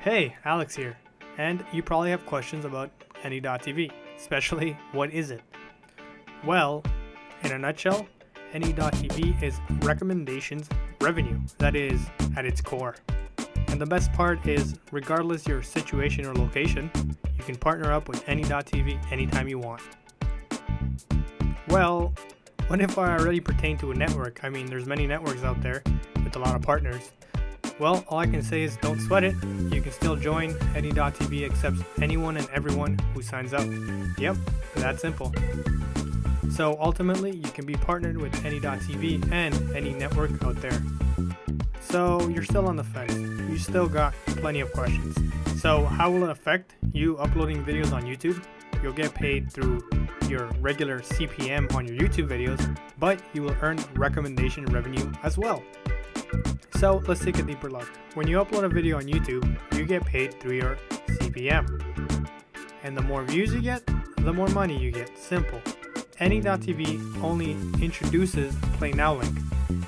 Hey, Alex here, and you probably have questions about Any.tv, especially what is it? Well, in a nutshell, Any.tv is recommendations revenue, that is, at its core. And the best part is, regardless your situation or location, you can partner up with Any.tv anytime you want. Well, what if I already pertain to a network? I mean, there's many networks out there with a lot of partners. Well, all I can say is don't sweat it. You can still join. Any.tv accepts anyone and everyone who signs up. Yep, that simple. So ultimately, you can be partnered with Any.tv and any network out there. So you're still on the fence. You still got plenty of questions. So how will it affect you uploading videos on YouTube? You'll get paid through your regular CPM on your YouTube videos, but you will earn recommendation revenue as well. So let's take a deeper look. When you upload a video on YouTube, you get paid through your CPM. And the more views you get, the more money you get. Simple. Any.tv only introduces Play Now link,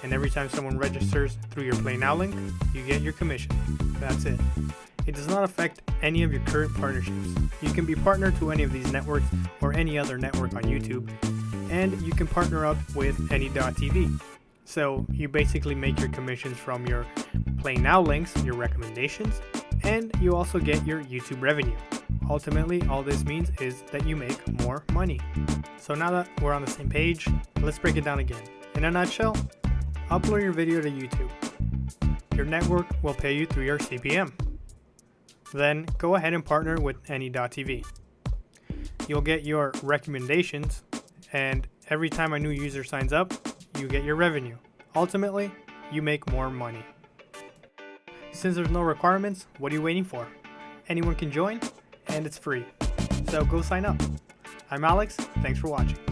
and every time someone registers through your Play Now link, you get your commission. That's it. It does not affect any of your current partnerships. You can be partnered to any of these networks or any other network on YouTube, and you can partner up with any.tv. So you basically make your commissions from your Play Now links, your recommendations, and you also get your YouTube revenue. Ultimately, all this means is that you make more money. So now that we're on the same page, let's break it down again. In a nutshell, upload your video to YouTube. Your network will pay you through your CPM. Then go ahead and partner with any.tv. You'll get your recommendations, and every time a new user signs up, you get your revenue. Ultimately, you make more money. Since there's no requirements, what are you waiting for? Anyone can join, and it's free. So go sign up. I'm Alex, thanks for watching.